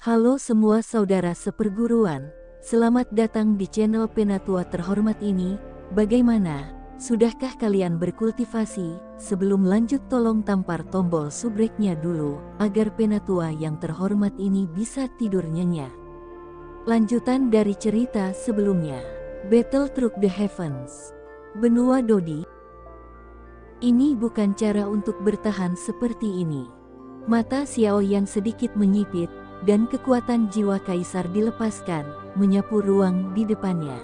Halo semua saudara seperguruan, selamat datang di channel Penatua terhormat ini. Bagaimana? Sudahkah kalian berkultivasi? Sebelum lanjut tolong tampar tombol subreknya dulu, agar Penatua yang terhormat ini bisa tidur nyenyak. Lanjutan dari cerita sebelumnya, Battle Through the Heavens. Benua Dodi. Ini bukan cara untuk bertahan seperti ini. Mata Xiao Yan sedikit menyipit, dan kekuatan jiwa kaisar dilepaskan, menyapu ruang di depannya.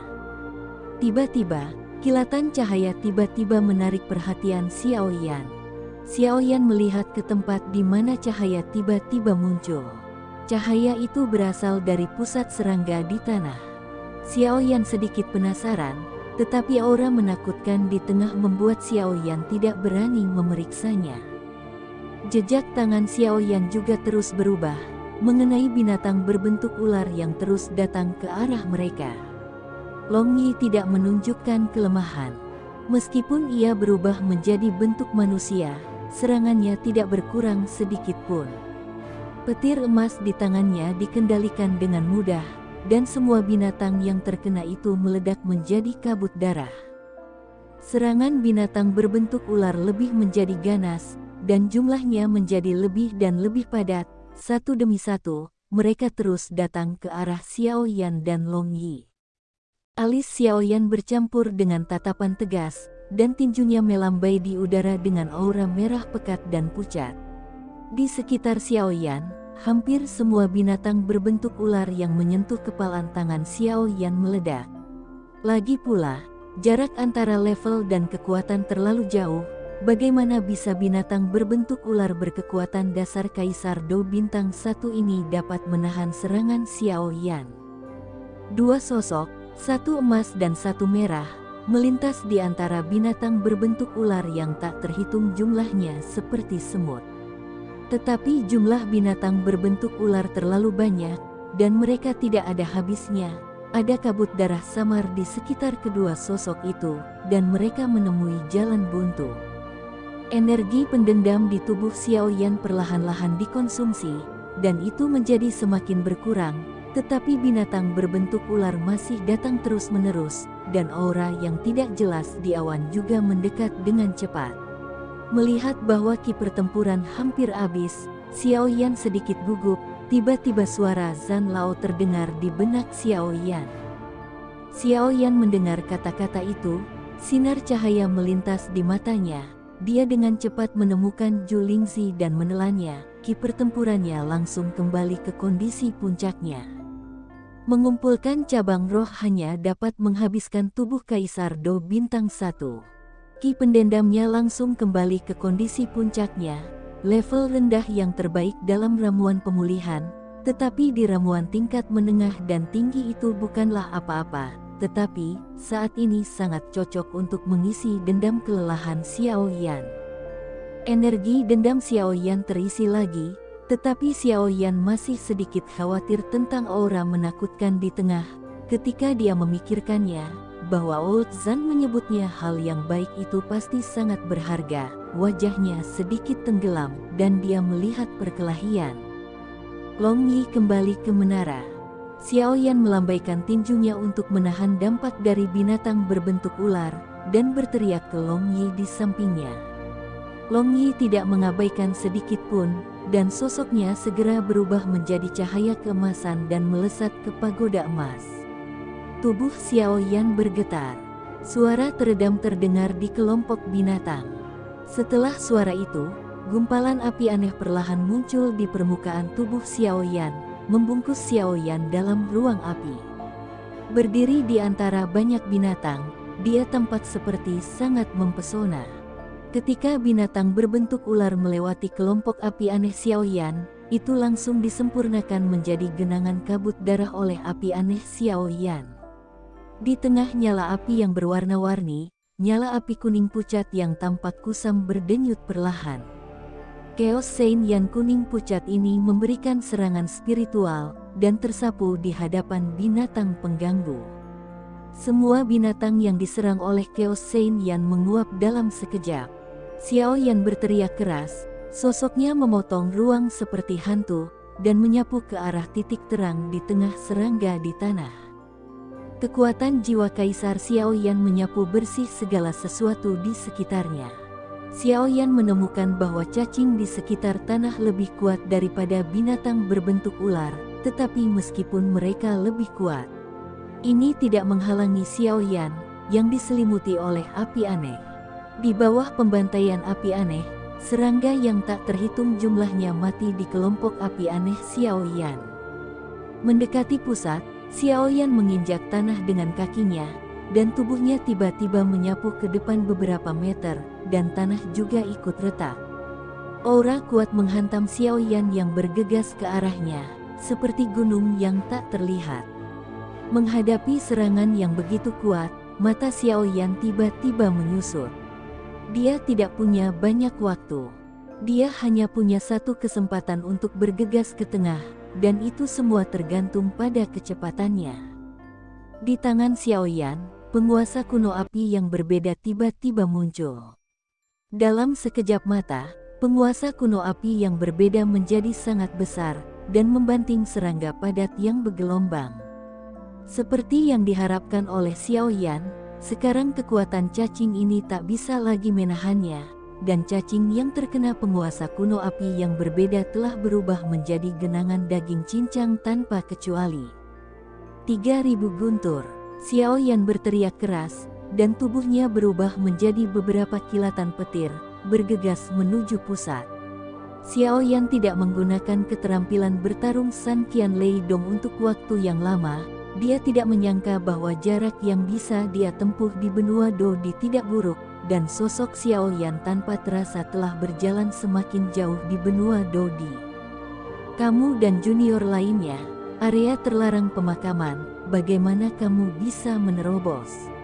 Tiba-tiba, kilatan cahaya tiba-tiba menarik perhatian Xiao Yan. Xiao Yan melihat ke tempat di mana cahaya tiba-tiba muncul. Cahaya itu berasal dari pusat serangga di tanah. Xiao Yan sedikit penasaran, tetapi aura menakutkan di tengah membuat Xiao Yan tidak berani memeriksanya. Jejak tangan Xiao Yan juga terus berubah, mengenai binatang berbentuk ular yang terus datang ke arah mereka. Long Yi tidak menunjukkan kelemahan. Meskipun ia berubah menjadi bentuk manusia, serangannya tidak berkurang sedikit pun. Petir emas di tangannya dikendalikan dengan mudah, dan semua binatang yang terkena itu meledak menjadi kabut darah. Serangan binatang berbentuk ular lebih menjadi ganas, dan jumlahnya menjadi lebih dan lebih padat, satu demi satu, mereka terus datang ke arah Xiao Yan dan Long Yi. Alis Xiao Yan bercampur dengan tatapan tegas, dan tinjunya melambai di udara dengan aura merah pekat dan pucat. Di sekitar Xiao Yan, hampir semua binatang berbentuk ular yang menyentuh kepalan tangan Xiao Yan meledak. Lagi pula, jarak antara level dan kekuatan terlalu jauh, Bagaimana bisa binatang berbentuk ular berkekuatan dasar Kaisar Do bintang satu ini dapat menahan serangan Xiao Yan? Dua sosok, satu emas dan satu merah, melintas di antara binatang berbentuk ular yang tak terhitung jumlahnya seperti semut. Tetapi jumlah binatang berbentuk ular terlalu banyak, dan mereka tidak ada habisnya. Ada kabut darah samar di sekitar kedua sosok itu, dan mereka menemui jalan buntu. Energi pendendam di tubuh Xiao Yan perlahan-lahan dikonsumsi, dan itu menjadi semakin berkurang, tetapi binatang berbentuk ular masih datang terus-menerus, dan aura yang tidak jelas di awan juga mendekat dengan cepat. Melihat bahwa ki pertempuran hampir habis, Xiao Yan sedikit gugup, tiba-tiba suara Zan Lao terdengar di benak Xiao Yan. Xiao Yan mendengar kata-kata itu, sinar cahaya melintas di matanya, dia dengan cepat menemukan Ju Lingzi dan menelannya, ki pertempurannya langsung kembali ke kondisi puncaknya. Mengumpulkan cabang roh hanya dapat menghabiskan tubuh Kaisar Do Bintang 1. Ki pendendamnya langsung kembali ke kondisi puncaknya, level rendah yang terbaik dalam ramuan pemulihan, tetapi di ramuan tingkat menengah dan tinggi itu bukanlah apa-apa, tetapi saat ini sangat cocok untuk mengisi dendam kelelahan Xiao Yan. Energi dendam Xiao Yan terisi lagi, tetapi Xiao Yan masih sedikit khawatir tentang aura menakutkan di tengah, ketika dia memikirkannya, bahwa Old Zan menyebutnya hal yang baik itu pasti sangat berharga, wajahnya sedikit tenggelam, dan dia melihat perkelahian. Long Yi kembali ke menara. Xiao Yan melambaikan tinjunya untuk menahan dampak dari binatang berbentuk ular, dan berteriak ke Long Yi di sampingnya. Long Yi tidak mengabaikan sedikit pun, dan sosoknya segera berubah menjadi cahaya keemasan dan melesat ke pagoda emas. Tubuh Xiao Yan bergetar. Suara teredam terdengar di kelompok binatang. Setelah suara itu, gumpalan api aneh perlahan muncul di permukaan tubuh Xiao Yan, membungkus Xiao Yan dalam ruang api. Berdiri di antara banyak binatang, dia tampak seperti sangat mempesona. Ketika binatang berbentuk ular melewati kelompok api aneh Xiao Yan, itu langsung disempurnakan menjadi genangan kabut darah oleh api aneh Xiao Yan. Di tengah nyala api yang berwarna-warni, nyala api kuning pucat yang tampak kusam berdenyut perlahan. Chaos Saint yang kuning pucat ini memberikan serangan spiritual dan tersapu di hadapan binatang pengganggu. Semua binatang yang diserang oleh Chaos Saint Yan menguap dalam sekejap. Xiao Yan berteriak keras, sosoknya memotong ruang seperti hantu, dan menyapu ke arah titik terang di tengah serangga di tanah. Kekuatan jiwa Kaisar Xiaoyan menyapu bersih segala sesuatu di sekitarnya. Xiaoyan menemukan bahwa cacing di sekitar tanah lebih kuat daripada binatang berbentuk ular, tetapi meskipun mereka lebih kuat, ini tidak menghalangi Xiaoyan yang diselimuti oleh api aneh. Di bawah pembantaian api aneh, serangga yang tak terhitung jumlahnya mati di kelompok api aneh Xiaoyan. Mendekati pusat, Xiaoyan menginjak tanah dengan kakinya, dan tubuhnya tiba-tiba menyapu ke depan beberapa meter, dan tanah juga ikut retak. Aura kuat menghantam Xiaoyan yang bergegas ke arahnya, seperti gunung yang tak terlihat. Menghadapi serangan yang begitu kuat, mata Xiaoyan tiba-tiba menyusut. Dia tidak punya banyak waktu. Dia hanya punya satu kesempatan untuk bergegas ke tengah, dan itu semua tergantung pada kecepatannya. Di tangan Xiaoyan, penguasa kuno api yang berbeda tiba-tiba muncul. Dalam sekejap mata, penguasa kuno api yang berbeda menjadi sangat besar dan membanting serangga padat yang bergelombang. Seperti yang diharapkan oleh Xiaoyan, sekarang kekuatan cacing ini tak bisa lagi menahannya dan cacing yang terkena penguasa kuno api yang berbeda telah berubah menjadi genangan daging cincang tanpa kecuali. 3000 guntur, Xiao Yan berteriak keras, dan tubuhnya berubah menjadi beberapa kilatan petir, bergegas menuju pusat. Xiao Yan tidak menggunakan keterampilan bertarung San Qian Lei Dong untuk waktu yang lama, dia tidak menyangka bahwa jarak yang bisa dia tempuh di benua Dodi tidak buruk, dan sosok Xiao Yan tanpa terasa telah berjalan semakin jauh di benua Dodi. Kamu dan junior lainnya, area terlarang pemakaman, bagaimana kamu bisa menerobos?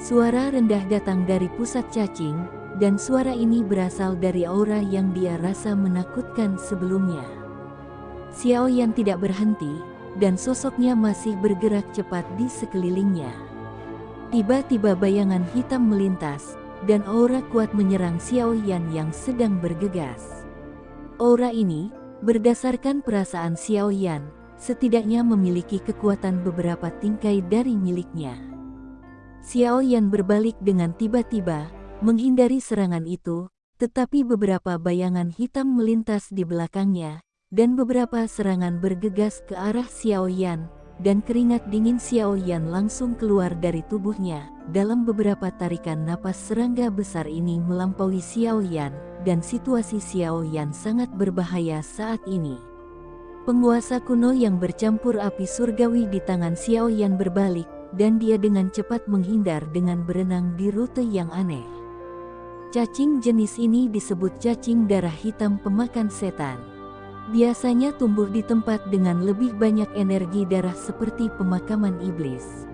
Suara rendah datang dari pusat cacing, dan suara ini berasal dari aura yang dia rasa menakutkan sebelumnya. Xiao Yan tidak berhenti, dan sosoknya masih bergerak cepat di sekelilingnya. Tiba-tiba bayangan hitam melintas, dan aura kuat menyerang Xiao Yan yang sedang bergegas. Aura ini, berdasarkan perasaan Xiao Yan, setidaknya memiliki kekuatan beberapa tingkai dari miliknya. Xiao Yan berbalik dengan tiba-tiba, menghindari serangan itu, tetapi beberapa bayangan hitam melintas di belakangnya, dan beberapa serangan bergegas ke arah Xiao Yan, dan keringat dingin Xiao Yan langsung keluar dari tubuhnya. Dalam beberapa tarikan napas serangga besar ini melampaui Xiao Yan, dan situasi Xiao Yan sangat berbahaya saat ini. Penguasa kuno yang bercampur api surgawi di tangan Xiao Yan berbalik, dan dia dengan cepat menghindar dengan berenang di rute yang aneh. Cacing jenis ini disebut cacing darah hitam pemakan setan biasanya tumbuh di tempat dengan lebih banyak energi darah seperti pemakaman iblis.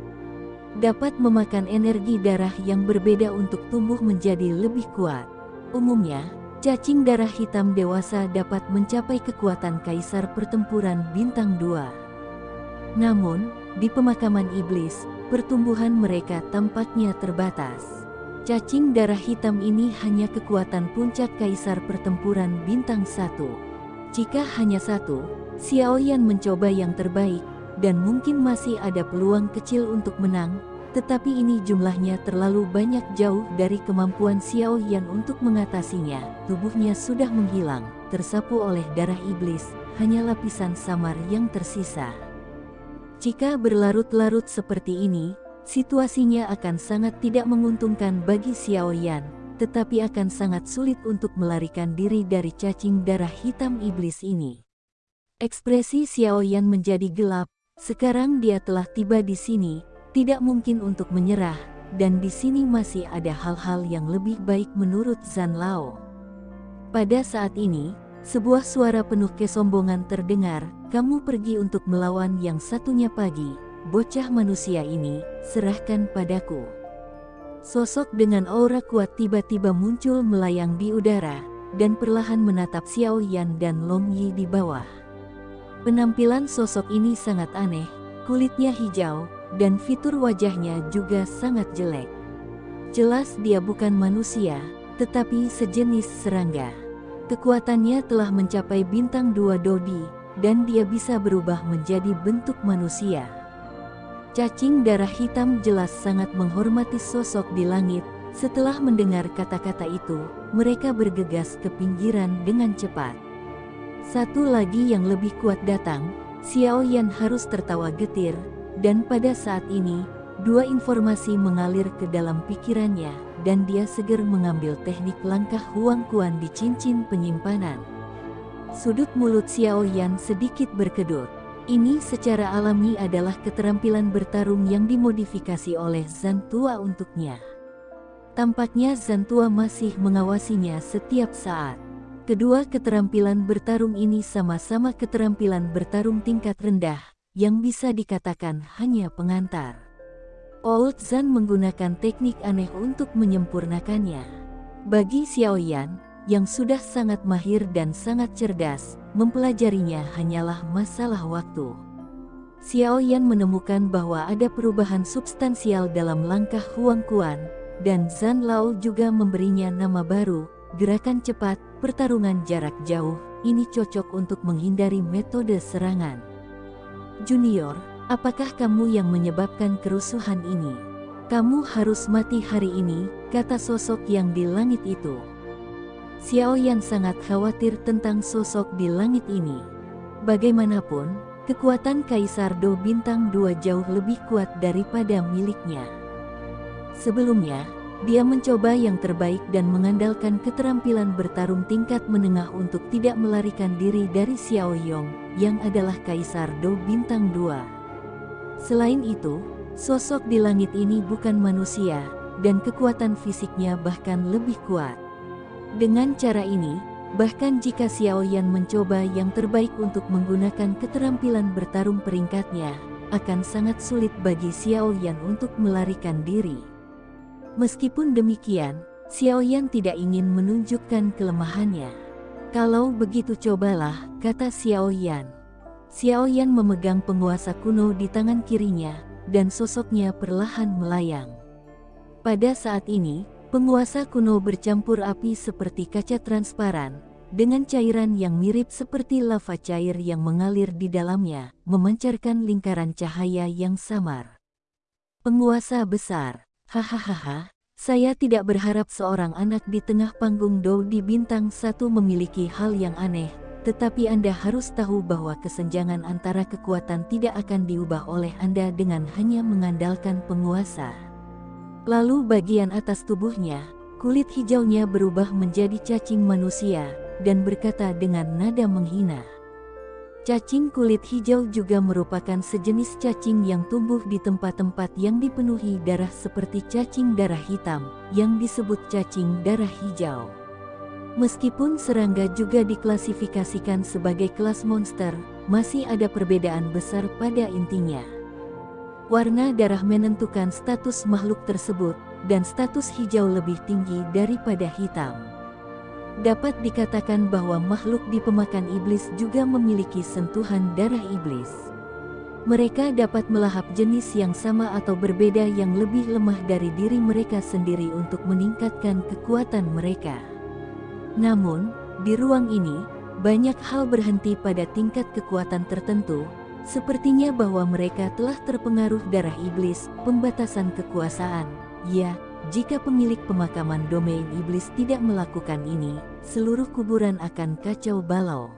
Dapat memakan energi darah yang berbeda untuk tumbuh menjadi lebih kuat. Umumnya, cacing darah hitam dewasa dapat mencapai kekuatan kaisar pertempuran bintang 2. Namun, di pemakaman iblis, pertumbuhan mereka tampaknya terbatas. Cacing darah hitam ini hanya kekuatan puncak kaisar pertempuran bintang 1. Jika hanya satu, Xiao Yan mencoba yang terbaik, dan mungkin masih ada peluang kecil untuk menang, tetapi ini jumlahnya terlalu banyak jauh dari kemampuan Xiao Yan untuk mengatasinya. Tubuhnya sudah menghilang, tersapu oleh darah iblis, hanya lapisan samar yang tersisa. Jika berlarut-larut seperti ini, situasinya akan sangat tidak menguntungkan bagi Xiao Yan, tetapi akan sangat sulit untuk melarikan diri dari cacing darah hitam iblis ini. Ekspresi Xiao Yan menjadi gelap, sekarang dia telah tiba di sini, tidak mungkin untuk menyerah, dan di sini masih ada hal-hal yang lebih baik menurut Zan Lao. Pada saat ini, sebuah suara penuh kesombongan terdengar, kamu pergi untuk melawan yang satunya pagi, bocah manusia ini, serahkan padaku. Sosok dengan aura kuat tiba-tiba muncul melayang di udara, dan perlahan menatap Xiao Yan dan Long Yi di bawah. Penampilan sosok ini sangat aneh, kulitnya hijau, dan fitur wajahnya juga sangat jelek. Jelas dia bukan manusia, tetapi sejenis serangga. Kekuatannya telah mencapai bintang dua Dodi, dan dia bisa berubah menjadi bentuk manusia. Cacing darah hitam jelas sangat menghormati sosok di langit. Setelah mendengar kata-kata itu, mereka bergegas ke pinggiran dengan cepat. Satu lagi yang lebih kuat datang, Xiao Yan harus tertawa getir, dan pada saat ini, dua informasi mengalir ke dalam pikirannya, dan dia segera mengambil teknik langkah Huang Kuan di cincin penyimpanan. Sudut mulut Xiao Yan sedikit berkedut. Ini secara alami adalah keterampilan bertarung yang dimodifikasi oleh Zantua untuknya. Tampaknya Zantua masih mengawasinya setiap saat. Kedua keterampilan bertarung ini sama-sama keterampilan bertarung tingkat rendah, yang bisa dikatakan hanya pengantar. Old Zan menggunakan teknik aneh untuk menyempurnakannya. Bagi Xiao Yan, yang sudah sangat mahir dan sangat cerdas, mempelajarinya hanyalah masalah waktu. Xiao Yan menemukan bahwa ada perubahan substansial dalam langkah Huang Kuan, dan Zan Lao juga memberinya nama baru, gerakan cepat, pertarungan jarak jauh, ini cocok untuk menghindari metode serangan. Junior, apakah kamu yang menyebabkan kerusuhan ini? Kamu harus mati hari ini, kata sosok yang di langit itu. Xiao Yan sangat khawatir tentang sosok di langit ini. Bagaimanapun, kekuatan Kaisar Do Bintang 2 jauh lebih kuat daripada miliknya. Sebelumnya, dia mencoba yang terbaik dan mengandalkan keterampilan bertarung tingkat menengah untuk tidak melarikan diri dari Xiao Yong, yang adalah Kaisar Do Bintang 2. Selain itu, sosok di langit ini bukan manusia, dan kekuatan fisiknya bahkan lebih kuat. Dengan cara ini, bahkan jika Xiao Yan mencoba yang terbaik untuk menggunakan keterampilan bertarung peringkatnya, akan sangat sulit bagi Xiao Yan untuk melarikan diri. Meskipun demikian, Xiao Yan tidak ingin menunjukkan kelemahannya. Kalau begitu cobalah, kata Xiao Yan. Xiao Yan memegang penguasa kuno di tangan kirinya, dan sosoknya perlahan melayang. Pada saat ini, Penguasa kuno bercampur api seperti kaca transparan, dengan cairan yang mirip seperti lava cair yang mengalir di dalamnya, memancarkan lingkaran cahaya yang samar. Penguasa besar, hahaha, saya tidak berharap seorang anak di tengah panggung Dou di bintang satu memiliki hal yang aneh, tetapi Anda harus tahu bahwa kesenjangan antara kekuatan tidak akan diubah oleh Anda dengan hanya mengandalkan penguasa. Lalu bagian atas tubuhnya, kulit hijaunya berubah menjadi cacing manusia, dan berkata dengan nada menghina. Cacing kulit hijau juga merupakan sejenis cacing yang tumbuh di tempat-tempat yang dipenuhi darah seperti cacing darah hitam, yang disebut cacing darah hijau. Meskipun serangga juga diklasifikasikan sebagai kelas monster, masih ada perbedaan besar pada intinya. Warna darah menentukan status makhluk tersebut, dan status hijau lebih tinggi daripada hitam. Dapat dikatakan bahwa makhluk di pemakan iblis juga memiliki sentuhan darah iblis. Mereka dapat melahap jenis yang sama atau berbeda yang lebih lemah dari diri mereka sendiri untuk meningkatkan kekuatan mereka. Namun, di ruang ini, banyak hal berhenti pada tingkat kekuatan tertentu, Sepertinya bahwa mereka telah terpengaruh darah iblis, pembatasan kekuasaan. Ya, jika pemilik pemakaman domain iblis tidak melakukan ini, seluruh kuburan akan kacau balau.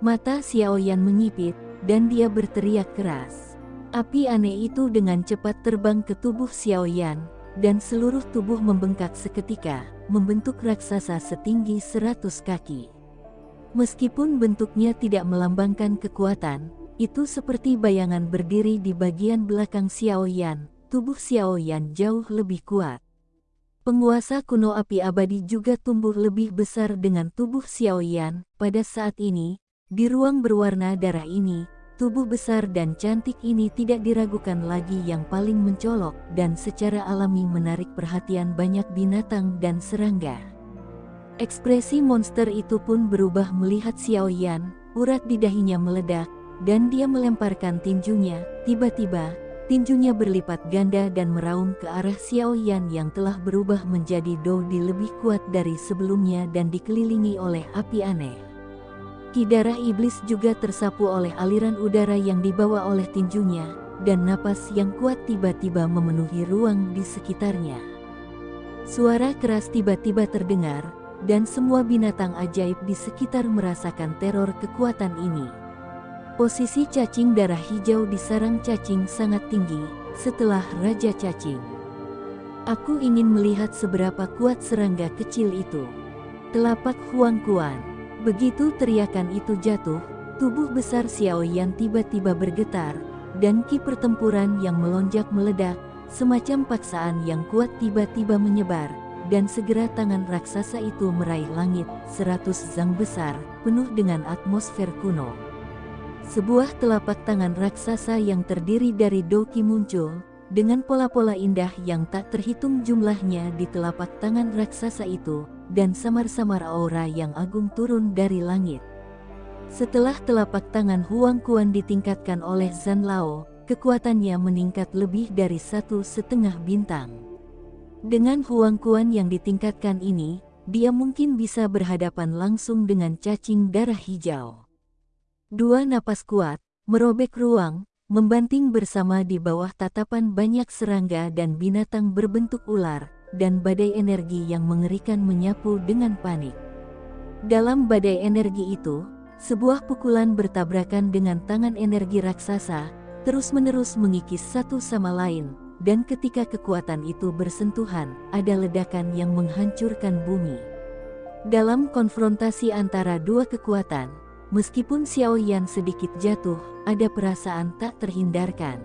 Mata Xiao Yan menyipit, dan dia berteriak keras. Api aneh itu dengan cepat terbang ke tubuh Xiao Yan, dan seluruh tubuh membengkak seketika, membentuk raksasa setinggi seratus kaki. Meskipun bentuknya tidak melambangkan kekuatan, itu seperti bayangan berdiri di bagian belakang Xiao Yan, tubuh Xiao Yan jauh lebih kuat. Penguasa kuno api abadi juga tumbuh lebih besar dengan tubuh Xiao Yan. Pada saat ini, di ruang berwarna darah ini, tubuh besar dan cantik ini tidak diragukan lagi yang paling mencolok dan secara alami menarik perhatian banyak binatang dan serangga. Ekspresi monster itu pun berubah melihat Xiao Yan, urat di dahinya meledak, dan dia melemparkan tinjunya. Tiba-tiba, tinjunya berlipat ganda dan meraung ke arah Xiao Yan yang telah berubah menjadi Dou di lebih kuat dari sebelumnya dan dikelilingi oleh api aneh. Ki darah iblis juga tersapu oleh aliran udara yang dibawa oleh tinjunya, dan napas yang kuat tiba-tiba memenuhi ruang di sekitarnya. Suara keras tiba-tiba terdengar, dan semua binatang ajaib di sekitar merasakan teror kekuatan ini. Posisi cacing darah hijau di sarang cacing sangat tinggi, setelah Raja Cacing. Aku ingin melihat seberapa kuat serangga kecil itu. Telapak Huang Kuan. Begitu teriakan itu jatuh, tubuh besar Xiao Yan tiba-tiba bergetar, dan ki pertempuran yang melonjak meledak, semacam paksaan yang kuat tiba-tiba menyebar, dan segera tangan raksasa itu meraih langit, seratus zang besar, penuh dengan atmosfer kuno. Sebuah telapak tangan raksasa yang terdiri dari doki muncul, dengan pola-pola indah yang tak terhitung jumlahnya di telapak tangan raksasa itu, dan samar-samar aura yang agung turun dari langit. Setelah telapak tangan Huang Kuan ditingkatkan oleh Zan Lao, kekuatannya meningkat lebih dari satu setengah bintang. Dengan Huang Kuan yang ditingkatkan ini, dia mungkin bisa berhadapan langsung dengan cacing darah hijau. Dua napas kuat, merobek ruang, membanting bersama di bawah tatapan banyak serangga dan binatang berbentuk ular, dan badai energi yang mengerikan menyapu dengan panik. Dalam badai energi itu, sebuah pukulan bertabrakan dengan tangan energi raksasa, terus-menerus mengikis satu sama lain, dan ketika kekuatan itu bersentuhan, ada ledakan yang menghancurkan bumi. Dalam konfrontasi antara dua kekuatan, meskipun Xiao Yan sedikit jatuh, ada perasaan tak terhindarkan.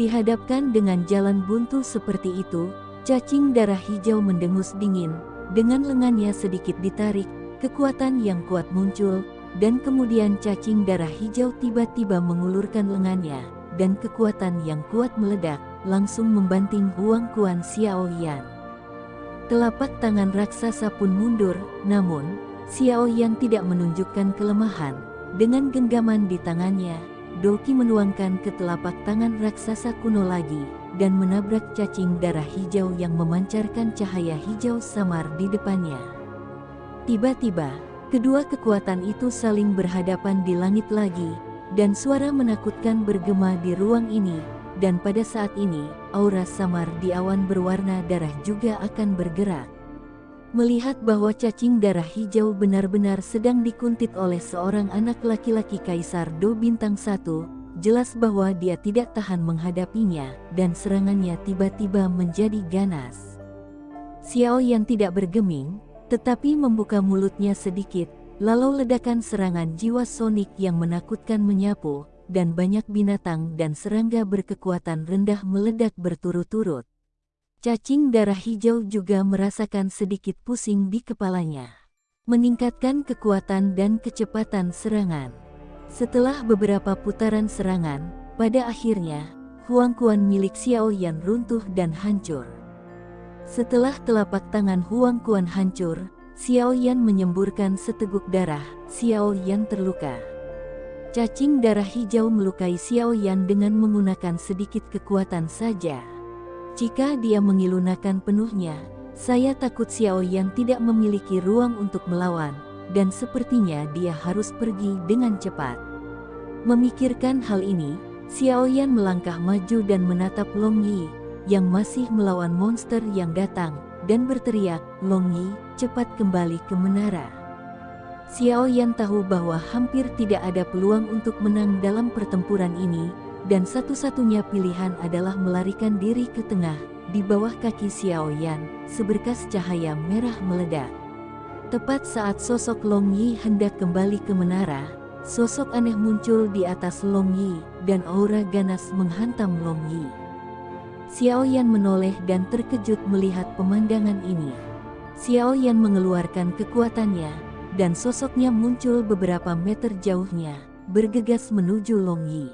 Dihadapkan dengan jalan buntu seperti itu, Cacing darah hijau mendengus dingin, dengan lengannya sedikit ditarik, kekuatan yang kuat muncul, dan kemudian cacing darah hijau tiba-tiba mengulurkan lengannya, dan kekuatan yang kuat meledak, langsung membanting Huang Kuan Xiao Yan. Telapak tangan raksasa pun mundur, namun, Xiao Yan tidak menunjukkan kelemahan, dengan genggaman di tangannya, Doki menuangkan ke telapak tangan raksasa kuno lagi, dan menabrak cacing darah hijau yang memancarkan cahaya hijau samar di depannya. Tiba-tiba, kedua kekuatan itu saling berhadapan di langit lagi, dan suara menakutkan bergema di ruang ini, dan pada saat ini, aura samar di awan berwarna darah juga akan bergerak. Melihat bahwa cacing darah hijau benar-benar sedang dikuntit oleh seorang anak laki-laki Kaisar Do Bintang Satu, Jelas bahwa dia tidak tahan menghadapinya, dan serangannya tiba-tiba menjadi ganas. Xiao yang tidak bergeming, tetapi membuka mulutnya sedikit, lalu ledakan serangan jiwa sonik yang menakutkan menyapu, dan banyak binatang dan serangga berkekuatan rendah meledak berturut-turut. Cacing darah hijau juga merasakan sedikit pusing di kepalanya. Meningkatkan kekuatan dan kecepatan serangan. Setelah beberapa putaran serangan, pada akhirnya, Huang Kuan milik Xiao Yan runtuh dan hancur. Setelah telapak tangan Huang Kuan hancur, Xiao Yan menyemburkan seteguk darah, Xiao Yan terluka. Cacing darah hijau melukai Xiao Yan dengan menggunakan sedikit kekuatan saja. Jika dia mengilunakan penuhnya, saya takut Xiao Yan tidak memiliki ruang untuk melawan, dan sepertinya dia harus pergi dengan cepat. Memikirkan hal ini, Xiao Yan melangkah maju dan menatap Long Yi, yang masih melawan monster yang datang, dan berteriak, Long Yi, cepat kembali ke menara. Xiao Yan tahu bahwa hampir tidak ada peluang untuk menang dalam pertempuran ini, dan satu-satunya pilihan adalah melarikan diri ke tengah, di bawah kaki Xiao Yan, seberkas cahaya merah meledak. Tepat saat sosok Long Yi hendak kembali ke menara, sosok aneh muncul di atas Long Yi, dan aura ganas menghantam Long Yi. Xiao Yan menoleh dan terkejut melihat pemandangan ini. Xiao Yan mengeluarkan kekuatannya, dan sosoknya muncul beberapa meter jauhnya, bergegas menuju Long Yi.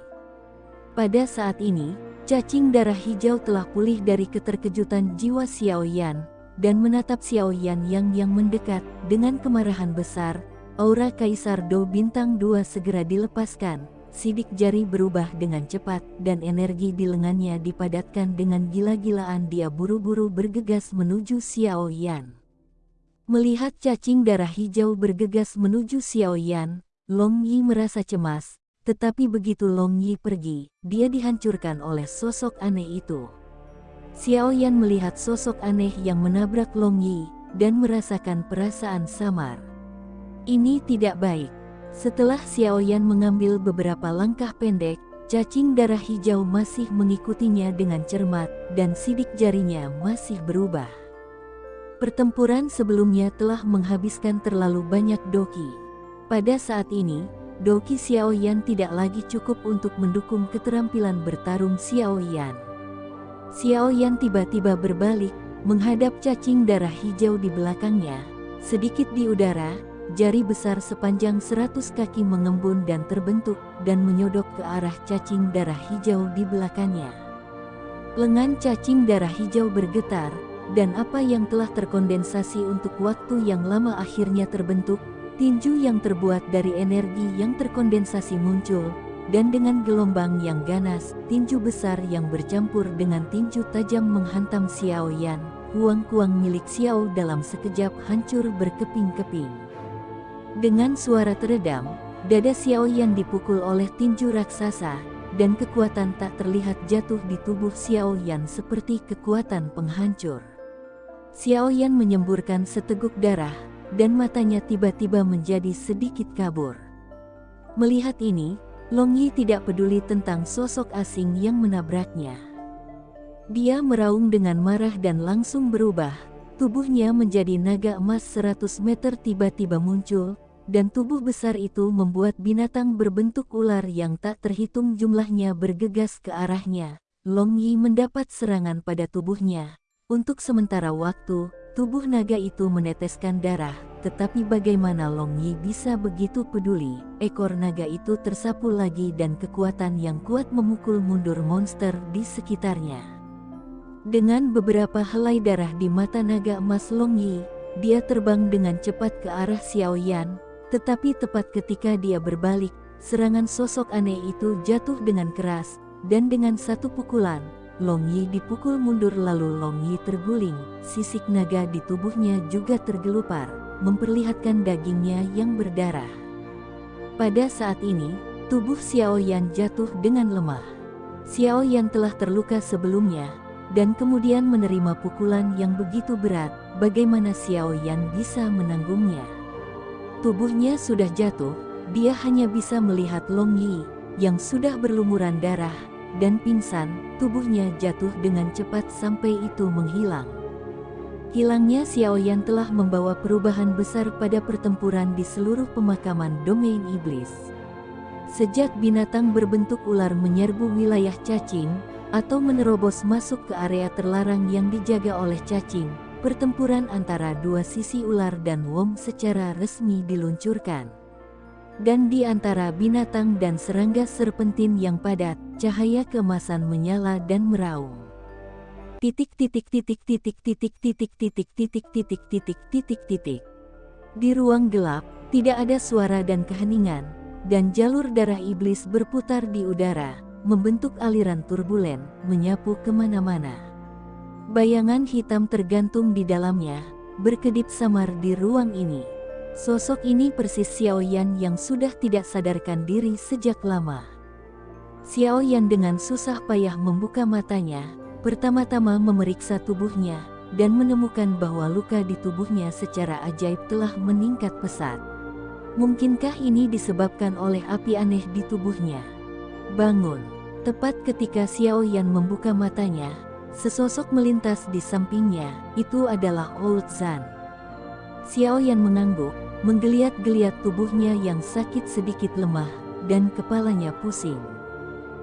Pada saat ini, cacing darah hijau telah pulih dari keterkejutan jiwa Xiao Yan, dan menatap Xiao Yan yang yang mendekat dengan kemarahan besar, aura Kaisar Do Bintang 2 segera dilepaskan, sidik jari berubah dengan cepat dan energi di lengannya dipadatkan dengan gila-gilaan dia buru-buru bergegas menuju Xiao Yan. Melihat cacing darah hijau bergegas menuju Xiao Yan, Long Yi merasa cemas, tetapi begitu Long Yi pergi, dia dihancurkan oleh sosok aneh itu. Xiao Yan melihat sosok aneh yang menabrak Long Yi, dan merasakan perasaan samar. Ini tidak baik. Setelah Xiao Yan mengambil beberapa langkah pendek, cacing darah hijau masih mengikutinya dengan cermat, dan sidik jarinya masih berubah. Pertempuran sebelumnya telah menghabiskan terlalu banyak doki. Pada saat ini, doki Xiao Yan tidak lagi cukup untuk mendukung keterampilan bertarung Xiao Yan. Xiao Yan tiba-tiba berbalik, menghadap cacing darah hijau di belakangnya. Sedikit di udara, jari besar sepanjang seratus kaki mengembun dan terbentuk, dan menyodok ke arah cacing darah hijau di belakangnya. Lengan cacing darah hijau bergetar, dan apa yang telah terkondensasi untuk waktu yang lama akhirnya terbentuk, tinju yang terbuat dari energi yang terkondensasi muncul, dan dengan gelombang yang ganas, tinju besar yang bercampur dengan tinju tajam menghantam Xiao Yan, kuang-kuang milik Xiao dalam sekejap hancur berkeping-keping. Dengan suara teredam, dada Xiao Yan dipukul oleh tinju raksasa, dan kekuatan tak terlihat jatuh di tubuh Xiao Yan seperti kekuatan penghancur. Xiao Yan menyemburkan seteguk darah, dan matanya tiba-tiba menjadi sedikit kabur. Melihat ini, Long Yi tidak peduli tentang sosok asing yang menabraknya. Dia meraung dengan marah dan langsung berubah, tubuhnya menjadi naga emas 100 meter tiba-tiba muncul, dan tubuh besar itu membuat binatang berbentuk ular yang tak terhitung jumlahnya bergegas ke arahnya. Long Yi mendapat serangan pada tubuhnya, untuk sementara waktu, tubuh naga itu meneteskan darah, tetapi bagaimana Long Yi bisa begitu peduli? Ekor naga itu tersapu lagi dan kekuatan yang kuat memukul mundur monster di sekitarnya. Dengan beberapa helai darah di mata naga emas Long Yi, dia terbang dengan cepat ke arah Xiao Yan, tetapi tepat ketika dia berbalik, serangan sosok aneh itu jatuh dengan keras, dan dengan satu pukulan, Long Yi dipukul mundur lalu Long Yi terguling, sisik naga di tubuhnya juga tergelupar, memperlihatkan dagingnya yang berdarah. Pada saat ini, tubuh Xiao Yan jatuh dengan lemah. Xiao Yan telah terluka sebelumnya, dan kemudian menerima pukulan yang begitu berat, bagaimana Xiao Yan bisa menanggungnya. Tubuhnya sudah jatuh, dia hanya bisa melihat Long Yi, yang sudah berlumuran darah, dan pingsan, tubuhnya jatuh dengan cepat sampai itu menghilang. Hilangnya Xiaoyan telah membawa perubahan besar pada pertempuran di seluruh pemakaman domain iblis. Sejak binatang berbentuk ular menyerbu wilayah cacing, atau menerobos masuk ke area terlarang yang dijaga oleh cacing, pertempuran antara dua sisi ular dan Wom secara resmi diluncurkan dan di antara binatang dan serangga serpentin yang padat, cahaya kemasan menyala dan meraung. Titik titik titik titik titik titik titik titik titik titik titik titik. Di ruang gelap, tidak ada suara dan keheningan, dan jalur darah iblis berputar di udara, membentuk aliran turbulen, menyapu ke mana-mana. Bayangan hitam tergantung di dalamnya, berkedip samar di ruang ini. Sosok ini persis Xiao Yan yang sudah tidak sadarkan diri sejak lama. Xiao Yan dengan susah payah membuka matanya, pertama-tama memeriksa tubuhnya, dan menemukan bahwa luka di tubuhnya secara ajaib telah meningkat pesat. Mungkinkah ini disebabkan oleh api aneh di tubuhnya? Bangun. Tepat ketika Xiao Yan membuka matanya, sesosok melintas di sampingnya, itu adalah Old Zan. Xiao Yan mengangguk, menggeliat-geliat tubuhnya yang sakit sedikit lemah, dan kepalanya pusing.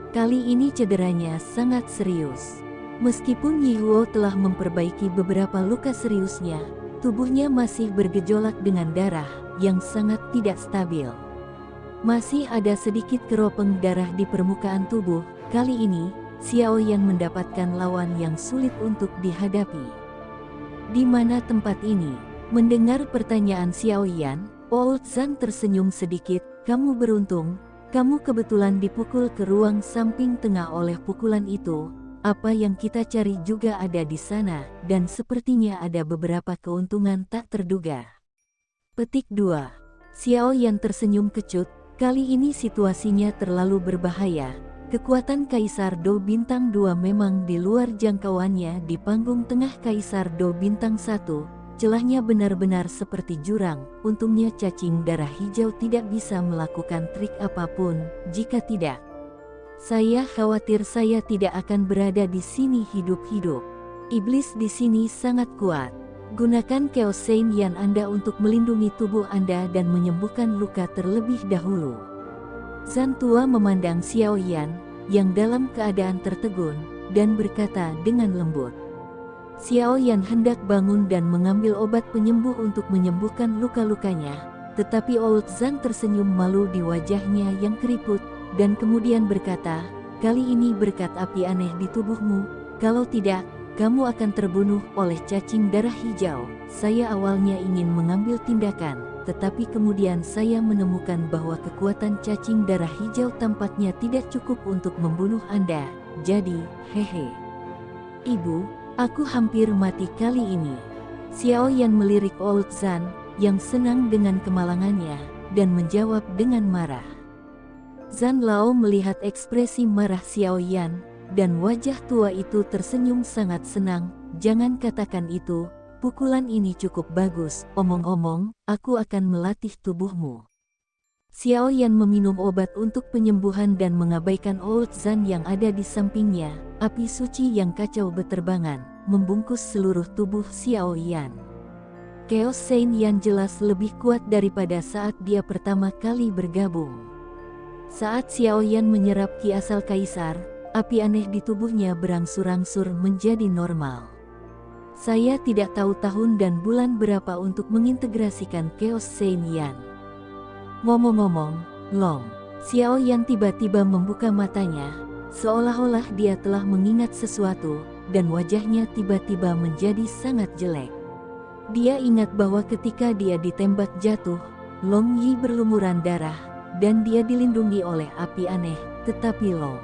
Kali ini cederanya sangat serius. Meskipun Yihuo telah memperbaiki beberapa luka seriusnya, tubuhnya masih bergejolak dengan darah yang sangat tidak stabil. Masih ada sedikit keropeng darah di permukaan tubuh, kali ini, Xiao Yan mendapatkan lawan yang sulit untuk dihadapi. Di mana tempat ini? Mendengar pertanyaan Xiao Yan, Old Zan tersenyum sedikit, kamu beruntung, kamu kebetulan dipukul ke ruang samping tengah oleh pukulan itu, apa yang kita cari juga ada di sana, dan sepertinya ada beberapa keuntungan tak terduga. Petik 2. Xiao Yan tersenyum kecut, kali ini situasinya terlalu berbahaya. Kekuatan Kaisar Do Bintang 2 memang di luar jangkauannya di panggung tengah Kaisar Do Bintang 1, Celahnya benar-benar seperti jurang, untungnya cacing darah hijau tidak bisa melakukan trik apa pun, jika tidak. Saya khawatir saya tidak akan berada di sini hidup-hidup. Iblis di sini sangat kuat. Gunakan Chaos Saint Yan Anda untuk melindungi tubuh Anda dan menyembuhkan luka terlebih dahulu. Zan Tua memandang Xiao Yan, yang dalam keadaan tertegun, dan berkata dengan lembut. Xiao Yan hendak bangun dan mengambil obat penyembuh untuk menyembuhkan luka-lukanya, tetapi Old Zhang tersenyum malu di wajahnya yang keriput, dan kemudian berkata, kali ini berkat api aneh di tubuhmu, kalau tidak, kamu akan terbunuh oleh cacing darah hijau. Saya awalnya ingin mengambil tindakan, tetapi kemudian saya menemukan bahwa kekuatan cacing darah hijau tampaknya tidak cukup untuk membunuh Anda. Jadi, hehe. Ibu, Aku hampir mati kali ini. Xiao Yan melirik Old Zan, yang senang dengan kemalangannya, dan menjawab dengan marah. Zan Lao melihat ekspresi marah Xiao Yan, dan wajah tua itu tersenyum sangat senang, jangan katakan itu, pukulan ini cukup bagus, omong-omong, aku akan melatih tubuhmu. Xiao Yan meminum obat untuk penyembuhan dan mengabaikan Old Zan yang ada di sampingnya, api suci yang kacau beterbangan, membungkus seluruh tubuh Xiao Yan. Chaos Saint Yan jelas lebih kuat daripada saat dia pertama kali bergabung. Saat Xiao Yan menyerap ki asal kaisar, api aneh di tubuhnya berangsur-angsur menjadi normal. Saya tidak tahu tahun dan bulan berapa untuk mengintegrasikan Chaos Saint Yan. Ngomong-ngomong, Long, Xiao Yan tiba-tiba membuka matanya, seolah-olah dia telah mengingat sesuatu, dan wajahnya tiba-tiba menjadi sangat jelek. Dia ingat bahwa ketika dia ditembak jatuh, Long Yi berlumuran darah, dan dia dilindungi oleh api aneh, tetapi Long.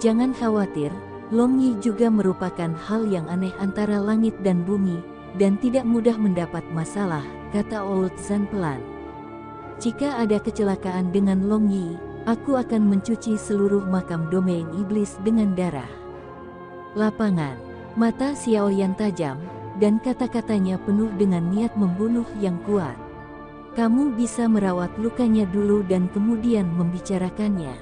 Jangan khawatir, Long Yi juga merupakan hal yang aneh antara langit dan bumi, dan tidak mudah mendapat masalah, kata Old Zan pelan. Jika ada kecelakaan dengan Long Yi, aku akan mencuci seluruh makam domain iblis dengan darah. Lapangan, mata Xiao yang tajam, dan kata-katanya penuh dengan niat membunuh yang kuat. Kamu bisa merawat lukanya dulu dan kemudian membicarakannya.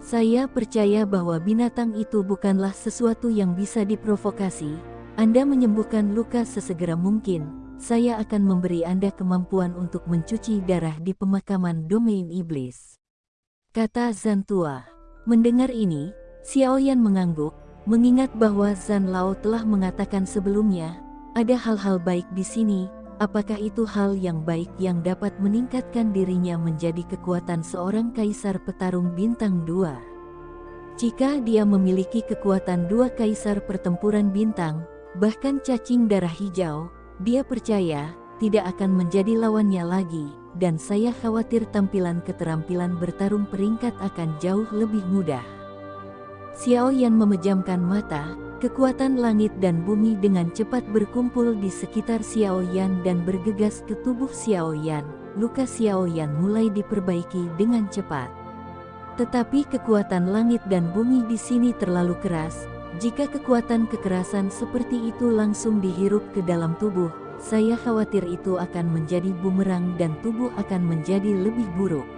Saya percaya bahwa binatang itu bukanlah sesuatu yang bisa diprovokasi. Anda menyembuhkan luka sesegera mungkin, saya akan memberi Anda kemampuan untuk mencuci darah di pemakaman domain iblis. Kata Zantua. Mendengar ini, Xiao Yan mengangguk, mengingat bahwa Zan Lao telah mengatakan sebelumnya, ada hal-hal baik di sini, apakah itu hal yang baik yang dapat meningkatkan dirinya menjadi kekuatan seorang kaisar petarung bintang dua? Jika dia memiliki kekuatan dua kaisar pertempuran bintang, bahkan cacing darah hijau, dia percaya, tidak akan menjadi lawannya lagi, dan saya khawatir tampilan keterampilan bertarung peringkat akan jauh lebih mudah. Xiao Yan memejamkan mata, kekuatan langit dan bumi dengan cepat berkumpul di sekitar Xiao Yan dan bergegas ke tubuh Xiao Yan. Luka Xiao Yan mulai diperbaiki dengan cepat. Tetapi kekuatan langit dan bumi di sini terlalu keras, jika kekuatan kekerasan seperti itu langsung dihirup ke dalam tubuh, saya khawatir itu akan menjadi bumerang dan tubuh akan menjadi lebih buruk.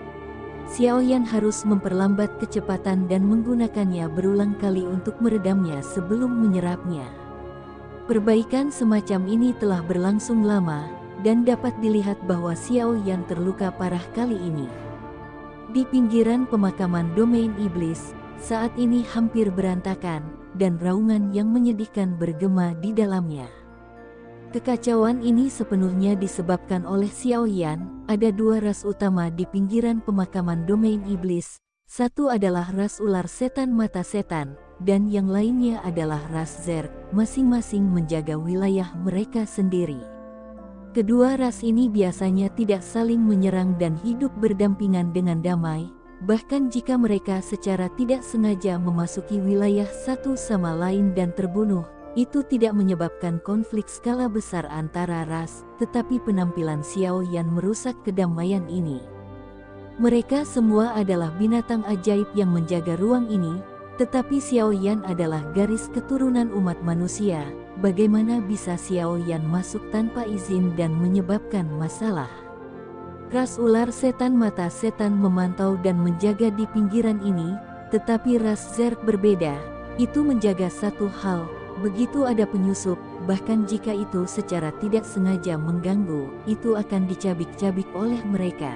Xiao Yan harus memperlambat kecepatan dan menggunakannya berulang kali untuk meredamnya sebelum menyerapnya. Perbaikan semacam ini telah berlangsung lama, dan dapat dilihat bahwa Xiao Yan terluka parah kali ini. Di pinggiran pemakaman domain iblis, saat ini hampir berantakan, dan raungan yang menyedihkan bergema di dalamnya. Kekacauan ini sepenuhnya disebabkan oleh Xiao Yan, ada dua ras utama di pinggiran pemakaman domain iblis, satu adalah ras ular setan mata setan, dan yang lainnya adalah ras Zerg, masing-masing menjaga wilayah mereka sendiri. Kedua ras ini biasanya tidak saling menyerang dan hidup berdampingan dengan damai, bahkan jika mereka secara tidak sengaja memasuki wilayah satu sama lain dan terbunuh, itu tidak menyebabkan konflik skala besar antara ras, tetapi penampilan Xiao Yan merusak kedamaian ini. Mereka semua adalah binatang ajaib yang menjaga ruang ini, tetapi Xiao Yan adalah garis keturunan umat manusia, bagaimana bisa Xiao Yan masuk tanpa izin dan menyebabkan masalah? Ras ular setan mata setan memantau dan menjaga di pinggiran ini, tetapi ras Zerg berbeda, itu menjaga satu hal, begitu ada penyusup, bahkan jika itu secara tidak sengaja mengganggu, itu akan dicabik-cabik oleh mereka.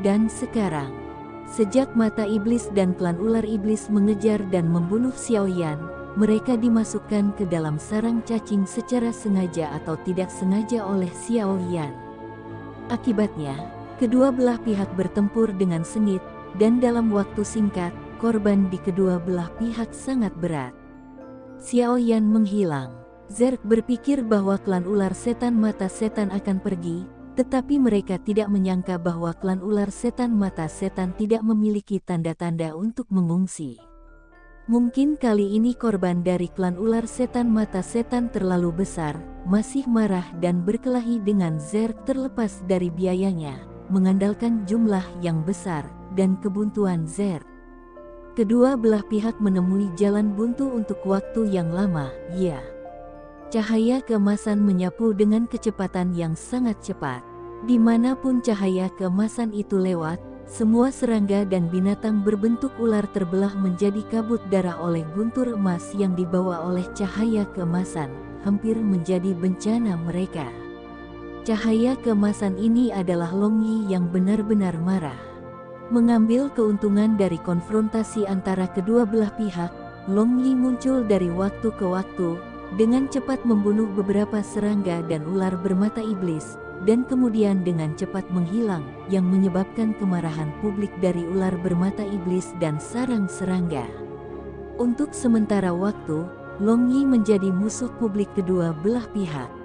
Dan sekarang, Sejak mata iblis dan klan ular iblis mengejar dan membunuh Xiao Yan, mereka dimasukkan ke dalam sarang cacing secara sengaja atau tidak sengaja oleh Xiao Yan. Akibatnya, kedua belah pihak bertempur dengan sengit, dan dalam waktu singkat, korban di kedua belah pihak sangat berat. Xiao Yan menghilang. Zerg berpikir bahwa klan ular setan mata setan akan pergi, tetapi mereka tidak menyangka bahwa klan ular setan mata setan tidak memiliki tanda-tanda untuk mengungsi. Mungkin kali ini korban dari klan ular setan mata setan terlalu besar, masih marah dan berkelahi dengan Zer terlepas dari biayanya, mengandalkan jumlah yang besar, dan kebuntuan Zer. Kedua belah pihak menemui jalan buntu untuk waktu yang lama, ya. Cahaya kemasan menyapu dengan kecepatan yang sangat cepat. Di mana pun cahaya kemasan itu lewat, semua serangga dan binatang berbentuk ular terbelah menjadi kabut darah oleh guntur emas yang dibawa oleh cahaya kemasan, hampir menjadi bencana mereka. Cahaya kemasan ini adalah Longyi yang benar-benar marah. Mengambil keuntungan dari konfrontasi antara kedua belah pihak, Longyi muncul dari waktu ke waktu, dengan cepat membunuh beberapa serangga dan ular bermata iblis, dan kemudian dengan cepat menghilang, yang menyebabkan kemarahan publik dari ular bermata iblis dan sarang serangga. Untuk sementara waktu, Long Yi menjadi musuh publik kedua belah pihak.